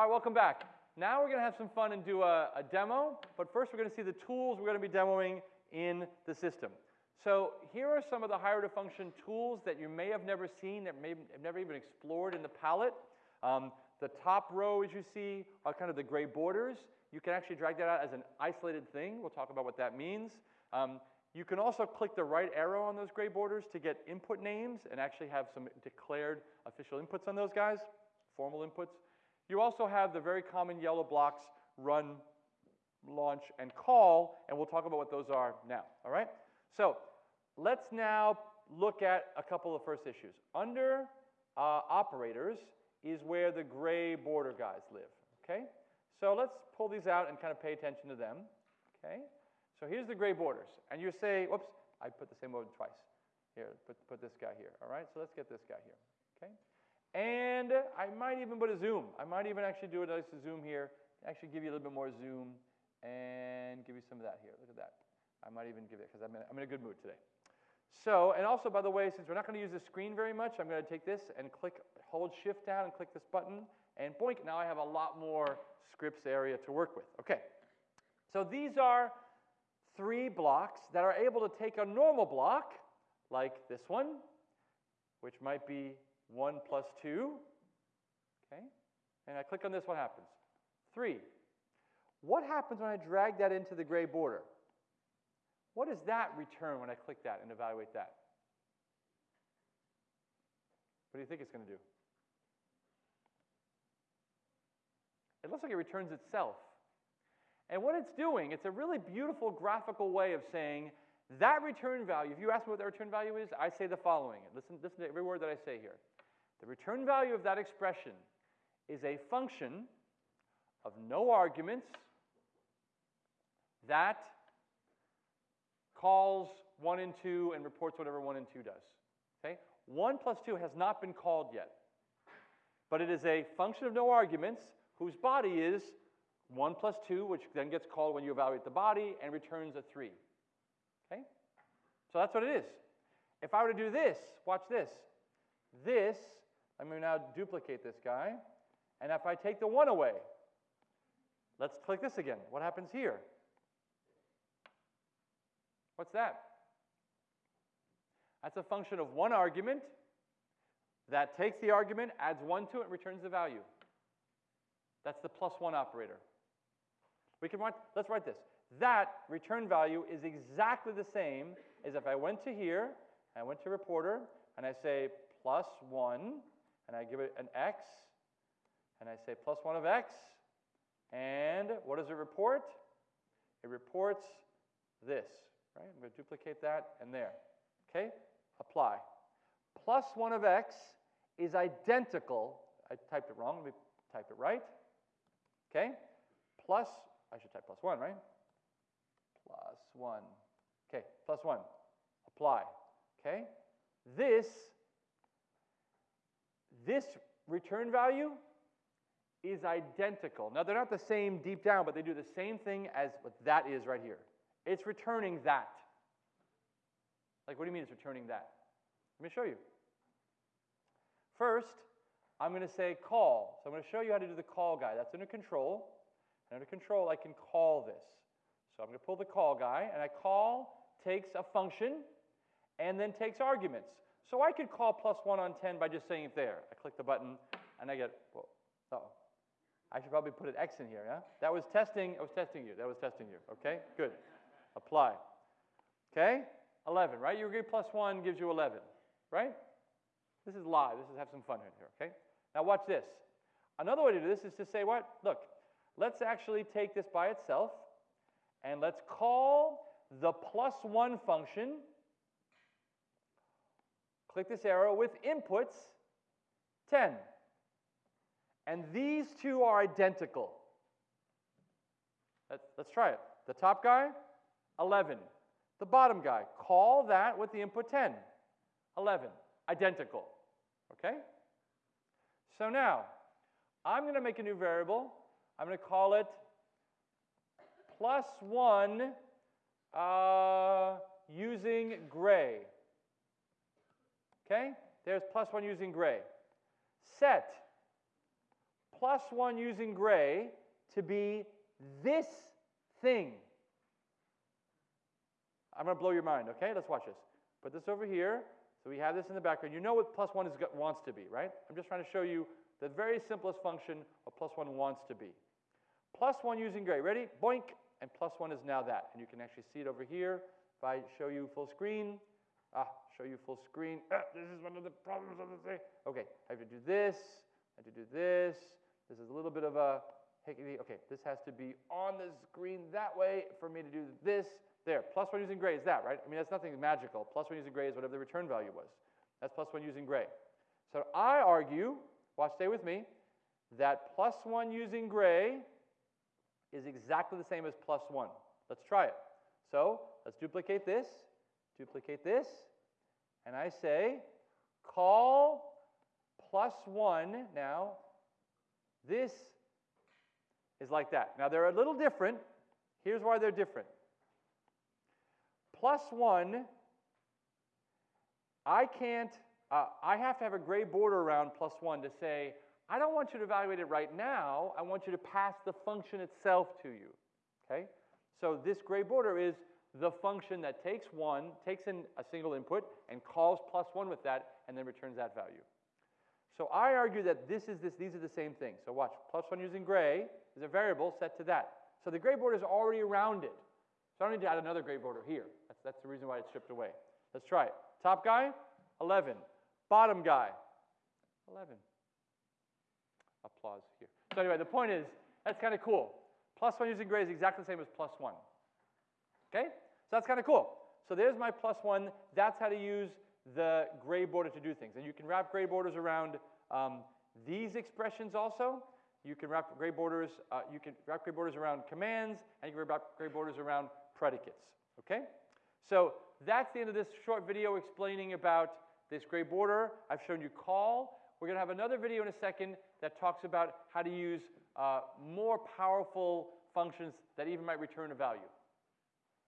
All right, welcome back. Now we're going to have some fun and do a, a demo, but first we're going to see the tools we're going to be demoing in the system. So here are some of the higher function tools that you may have never seen, that may have never even explored in the palette. Um, the top row, as you see, are kind of the gray borders. You can actually drag that out as an isolated thing. We'll talk about what that means. Um, you can also click the right arrow on those gray borders to get input names and actually have some declared official inputs on those guys, formal inputs. You also have the very common yellow blocks run, launch, and call, and we'll talk about what those are now, all right? So let's now look at a couple of first issues. Under uh, operators is where the gray border guys live, okay? So let's pull these out and kind of pay attention to them, okay? So here's the gray borders. And you say, whoops, I put the same mode twice. Here, put, put this guy here, all right? So let's get this guy here, okay? And I might even put a zoom. I might even actually do a nice zoom here, actually give you a little bit more zoom and give you some of that here. Look at that. I might even give it, because I'm, I'm in a good mood today. So, and also, by the way, since we're not going to use the screen very much, I'm going to take this and click, hold shift down and click this button, and boink, now I have a lot more scripts area to work with. Okay, so these are three blocks that are able to take a normal block, like this one, which might be 1 plus 2, okay, and I click on this, what happens? 3. What happens when I drag that into the gray border? What does that return when I click that and evaluate that? What do you think it's going to do? It looks like it returns itself. And what it's doing, it's a really beautiful graphical way of saying that return value, if you ask me what the return value is, I say the following. Listen, listen to every word that I say here. The return value of that expression is a function of no arguments that calls 1 and 2 and reports whatever 1 and 2 does. Okay? 1 plus 2 has not been called yet. But it is a function of no arguments whose body is 1 plus 2, which then gets called when you evaluate the body and returns a 3. Okay? So that's what it is. If I were to do this, watch this. This, let me now duplicate this guy. And if I take the 1 away, let's click this again. What happens here? What's that? That's a function of one argument that takes the argument, adds 1 to it, and returns the value. That's the plus 1 operator. We can write, let's write this. That return value is exactly the same as if I went to here, I went to reporter, and I say plus 1, and I give it an x, and I say plus 1 of x, and what does it report? It reports this, right? I'm going to duplicate that and there. Okay? Apply. Plus 1 of x is identical. I typed it wrong. Let me type it right. Okay? Plus I should type plus 1, right? Plus 1. Okay, plus 1. Apply. Okay? This, this return value is identical. Now, they're not the same deep down, but they do the same thing as what that is right here. It's returning that. Like, what do you mean it's returning that? Let me show you. First, I'm going to say call. So I'm going to show you how to do the call guy. That's under control. And under control, I can call this. So I'm going to pull the call guy, and I call takes a function and then takes arguments. So I could call plus 1 on 10 by just saying it there. I click the button, and I get, well, oh. I should probably put an X in here, yeah? That was testing, I was testing you. That was testing you, okay? Good. Apply. Okay? 11, right? You agree plus 1 gives you 11, right? This is live. This is have some fun here, okay? Now watch this. Another way to do this is to say what? Look, Let's actually take this by itself and let's call the plus 1 function. Click this arrow with inputs 10. And these two are identical. Let's, try it. The top guy, 11. The bottom guy, call that with the input 10. 11. Identical. Okay? So now, I'm going to make a new variable I'm going to call it plus 1 uh, using gray. Okay? There's plus 1 using gray. Set plus 1 using gray to be this thing. I'm going to blow your mind, okay? Let's watch this. Put this over here. So we have this in the background. You know what plus 1 is, wants to be, right? I'm just trying to show you the very simplest function of plus 1 wants to be. Plus 1 using gray. Ready? Boink. And plus 1 is now that. And you can actually see it over here. If I show you full screen, ah, show you full screen. Ah, this is one of the problems of the thing. Okay, I have to do this. I have to do this. This is a little bit of a Okay, this has to be on the screen that way for me to do this. There, plus 1 using gray is that, right? I mean, that's nothing magical. Plus 1 using gray is whatever the return value was. That's plus 1 using gray. So I argue, watch, stay with me, that plus 1 using gray is exactly the same as plus 1. Let's try it. So let's duplicate this, duplicate this, and I say call plus 1 now. This is like that. Now they're a little different. Here's why they're different. Plus 1, I can't, uh, I have to have a gray border around plus 1 to say, I don't want you to evaluate it right now. I want you to pass the function itself to you. Okay? So this gray border is the function that takes 1, takes in a single input, and calls plus 1 with that, and then returns that value. So I argue that this is this, these are the same thing. So watch, plus 1 using gray is a variable set to that. So the gray border is already around it. So I don't need to add another gray border here. That's, that's the reason why it's stripped away. Let's try it. Top guy, 11. Bottom guy, 11. Applause here. So anyway, the point is, that's kind of cool. Plus 1 using gray is exactly the same as plus 1. Okay? So that's kind of cool. So there's my plus 1. That's how to use the gray border to do things. And you can wrap gray borders around um, these expressions also. You can wrap gray borders, uh, you can wrap gray borders around commands, and you can wrap gray borders around predicates. Okay? So that's the end of this short video explaining about this gray border. I've shown you call. We're going to have another video in a second that talks about how to use uh, more powerful functions that even might return a value.